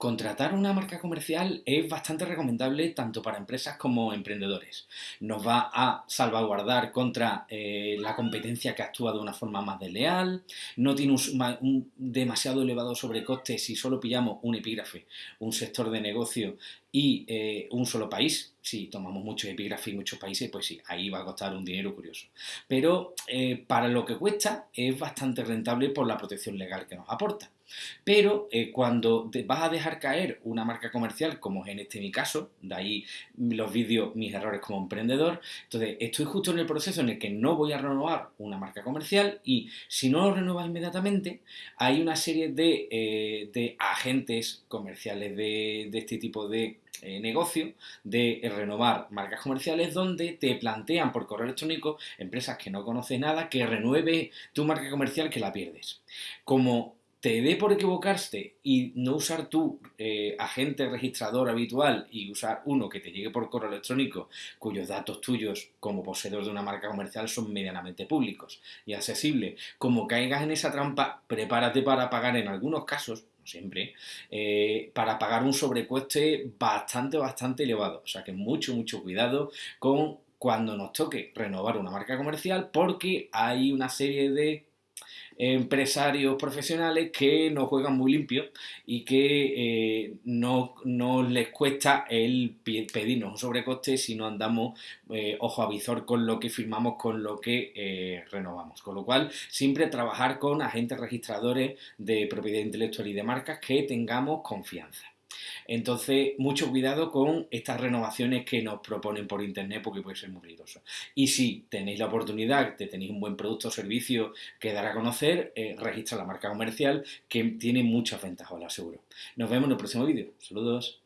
Contratar una marca comercial es bastante recomendable tanto para empresas como emprendedores. Nos va a salvaguardar contra eh, la competencia que actúa de una forma más desleal, no tiene un, demasiado elevado sobrecoste si solo pillamos un epígrafe, un sector de negocio y eh, un solo país. Si tomamos muchos epígrafes y muchos países, pues sí, ahí va a costar un dinero curioso. Pero eh, para lo que cuesta es bastante rentable por la protección legal que nos aporta. Pero eh, cuando te vas a dejar caer una marca comercial, como es en este mi caso, de ahí los vídeos, mis errores como emprendedor, entonces estoy justo en el proceso en el que no voy a renovar una marca comercial y si no lo renuevas inmediatamente, hay una serie de, eh, agentes comerciales de, este tipo de eh, negocio de renovar marcas comerciales donde te plantean por correo electrónico empresas que no conoces nada que renueve tu marca comercial que la pierdes. Como te dé por equivocarte y no usar tu eh, agente registrador habitual y usar uno que te llegue por correo electrónico cuyos datos tuyos como poseedor de una marca comercial son medianamente públicos y accesibles, como caigas en esa trampa, prepárate para pagar en algunos casos, no siempre, eh, para pagar un sobrecoste bastante, bastante elevado. O sea que mucho, mucho cuidado con cuando nos toque renovar una marca comercial porque hay una serie de empresarios profesionales que no juegan muy limpio y que eh, no, les cuesta el pedirnos un sobrecoste si no andamos eh, ojo a visor con lo que firmamos, con lo que eh, renovamos. Con lo cual, siempre trabajar con agentes registradores de propiedad intelectual y de marcas que tengamos confianza. Entonces, mucho cuidado con estas renovaciones que nos proponen por internet porque puede ser muy peligroso. Y si tenéis la oportunidad de tenéis un buen producto o servicio que dar a conocer, eh, registra la marca comercial que tiene muchas ventajas, os lo aseguro. Nos vemos en el próximo vídeo. Saludos.